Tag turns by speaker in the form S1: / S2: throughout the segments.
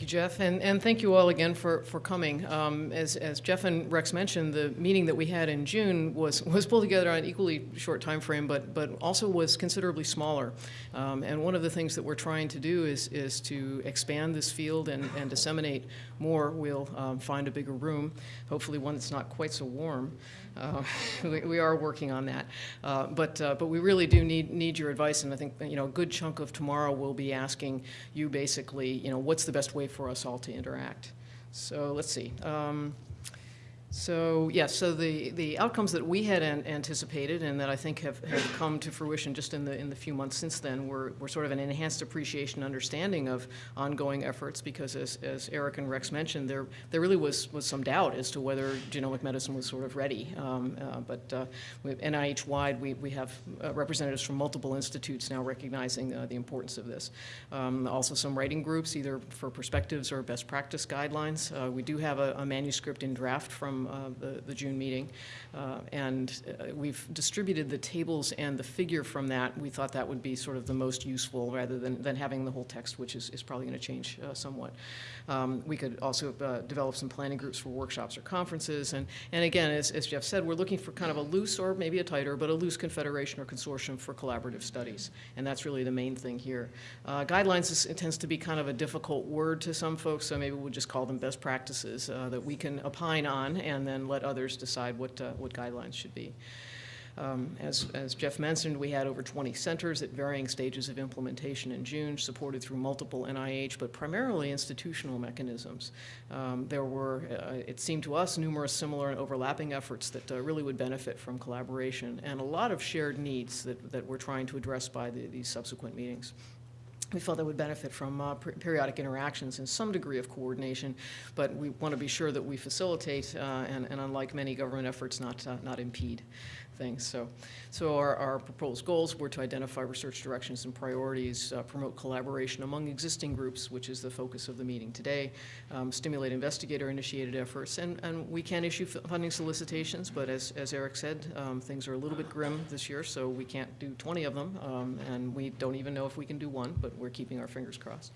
S1: Thank you, Jeff, and, and thank you all again for, for coming. Um, as, as Jeff and Rex mentioned, the meeting that we had in June was, was pulled together on an equally short time frame, but, but also was considerably smaller. Um, and one of the things that we're trying to do is, is to expand this field and, and disseminate more. We'll um, find a bigger room, hopefully one that's not quite so warm. Uh, we, we are working on that. Uh, but, uh, but we really do need, need your advice, and I think, you know, a good chunk of tomorrow will be asking you basically, you know, what's the best way for us all to interact? So let's see. Um, so yes, so the, the outcomes that we had an anticipated and that I think have, have come to fruition just in the in the few months since then were, were sort of an enhanced appreciation understanding of ongoing efforts because as, as Eric and Rex mentioned, there there really was was some doubt as to whether genomic medicine was sort of ready. Um, uh, but uh, NIH-wide, we, we have uh, representatives from multiple institutes now recognizing uh, the importance of this. Um, also some writing groups, either for perspectives or best practice guidelines. Uh, we do have a, a manuscript in draft from uh, the, the June meeting. Uh, and uh, we've distributed the tables and the figure from that. We thought that would be sort of the most useful rather than, than having the whole text, which is, is probably going to change somewhat. Um, we could also develop some planning groups for workshops or conferences. And, and again, as, as Jeff said, we're looking for kind of a loose or maybe a tighter, but a loose confederation or consortium for collaborative studies. And that's really the main thing here. Uh, guidelines is, tends to be kind of a difficult word to some folks, so maybe we'll just call them best practices uh, that we can opine on and then let others decide what, uh, what guidelines should be. Um, as, as, Jeff mentioned, we had over 20 centers at varying stages of implementation in June, supported through multiple NIH, but primarily institutional mechanisms. Um, there were, uh, it seemed to us, numerous similar and overlapping efforts that uh, really would benefit from collaboration, and a lot of shared needs that, that we're trying to address by the, these subsequent meetings we felt that would benefit from uh, periodic interactions and some degree of coordination, but we want to be sure that we facilitate uh, and, and, unlike many government efforts, not, uh, not impede things. So, so our, our, proposed goals were to identify research directions and priorities, uh, promote collaboration among existing groups, which is the focus of the meeting today, um, stimulate investigator-initiated efforts, and, and we can issue funding solicitations, but as, as Eric said, um, things are a little bit grim this year, so we can't do 20 of them, um, and we don't even know if we can do one, but we're keeping our fingers crossed.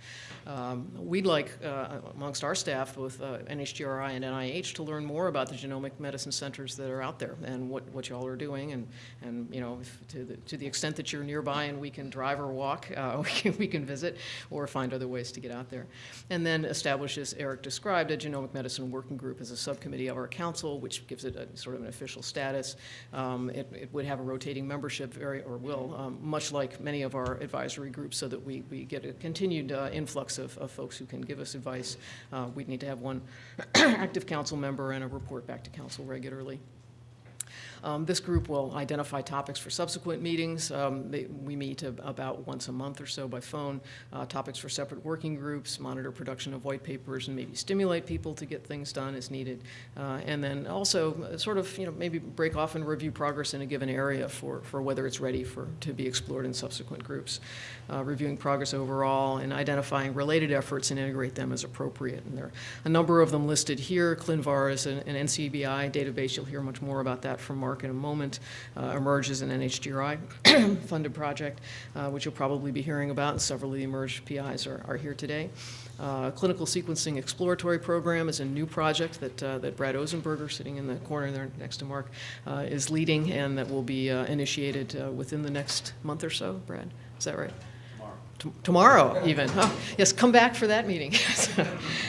S1: Um, we'd like, uh, amongst our staff, both uh, NHGRI and NIH, to learn more about the genomic medicine centers that are out there and what, what y'all are doing doing, and, and you know, to the, to the extent that you're nearby and we can drive or walk, uh, we, can, we can visit or find other ways to get out there. And then establish, as Eric described, a genomic medicine working group as a subcommittee of our council, which gives it a sort of an official status. Um, it, it, would have a rotating membership, very, or will, um, much like many of our advisory groups, so that we, we get a continued uh, influx of, of folks who can give us advice. Uh, we'd need to have one active council member and a report back to council regularly. Um, this group will identify topics for subsequent meetings. Um, they, we meet about once a month or so by phone, uh, topics for separate working groups, monitor production of white papers, and maybe stimulate people to get things done as needed. Uh, and then also uh, sort of, you know, maybe break off and review progress in a given area for, for whether it's ready for to be explored in subsequent groups. Uh, reviewing progress overall and identifying related efforts and integrate them as appropriate. And there are a number of them listed here. ClinVar is an, an NCBI database. You'll hear much more about that from Mark in a moment, uh, eMERGE is an NHGRI funded project, uh, which you'll probably be hearing about, and several of the eMERGE PIs are, are here today. Uh, clinical sequencing exploratory program is a new project that, uh, that Brad Ozenberger, sitting in the corner there next to Mark, uh, is leading and that will be uh, initiated within the next month or so, Brad, is that right? Tomorrow even. Oh, yes, come back for that meeting.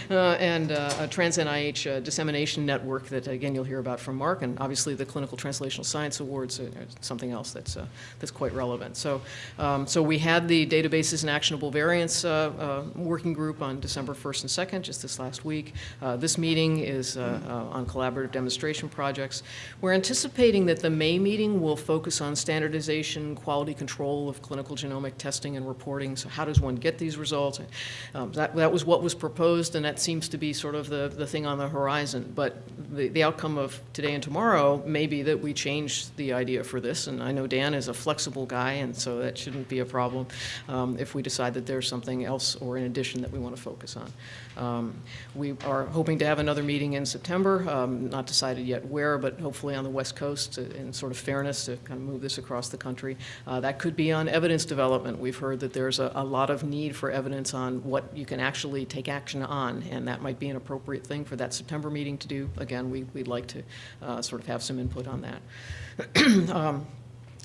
S1: uh, and uh, a Trans-NIH uh, dissemination network that, again, you'll hear about from Mark, and obviously the Clinical Translational Science Awards are something else that's, uh, that's quite relevant. So, um, so we had the Databases and Actionable Variants uh, uh, working group on December 1st and 2nd, just this last week. this meeting is on collaborative demonstration projects. We're anticipating that the May meeting will focus on standardization, quality control of clinical genomic testing and reporting, how does one get these results? Um, that, that was what was proposed, and that seems to be sort of the, the thing on the horizon. But the, the outcome of today and tomorrow may be that we change the idea for this, and I know Dan is a flexible guy, and so that shouldn't be a problem um, if we decide that there's something else or in addition that we want to focus on. Um, we are hoping to have another meeting in September, um, not decided yet where, but hopefully on the West Coast in sort of fairness to kind of move this across the country. Uh, that could be on evidence development. We've heard that there's a, a lot of need for evidence on what you can actually take action on, and that might be an appropriate thing for that September meeting to do. Again, we, we'd like to uh, sort of have some input on that. Um,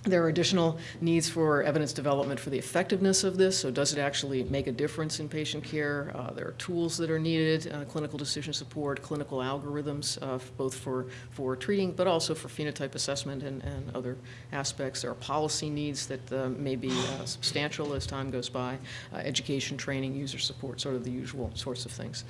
S1: There are additional needs for evidence development for the effectiveness of this, so does it actually make a difference in patient care? Uh, There are tools that are needed, uh, clinical decision support, clinical algorithms, uh, both for, for treating, but also for phenotype assessment and, and other aspects. There are policy needs that uh, may be uh, substantial as time goes by, uh, education, training, user support, sort of the usual sorts of things.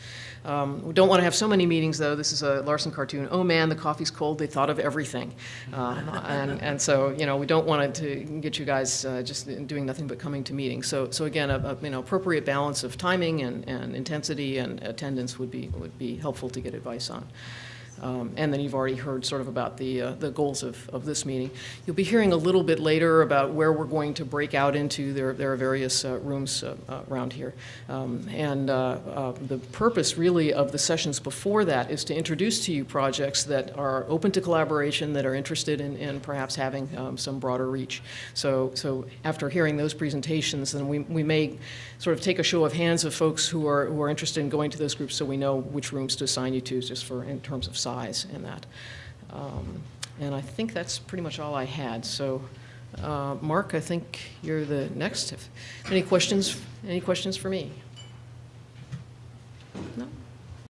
S1: Um, We don't want to have so many meetings, though. This is a Larson cartoon. Oh, man, the coffee's cold. They thought of everything. And, and so, you know, we don't want to get you guys uh, just doing nothing but coming to meetings. So, so again, a, a, you know, appropriate balance of timing and, and intensity and attendance would be, would be helpful to get advice on. Um, And then you've already heard sort of about the, uh, the goals of, of this meeting. You'll be hearing a little bit later about where we're going to break out into. There, there are various uh, rooms uh, uh, around here. Um, And uh, uh, the purpose really of the sessions before that is to introduce to you projects that are open to collaboration, that are interested in, in perhaps having um, some broader reach. So, so after hearing those presentations, then we, we may sort of take a show of hands of folks who are, who are interested in going to those groups so we know which rooms to assign you to, just for, in terms of size and that. Um, And I think that's pretty much all I had. So, uh, Mark, I think you're the next. If- Any questions, any questions for me?